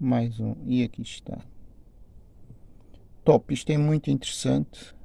mais um. E aqui está. Top isto é muito interessante.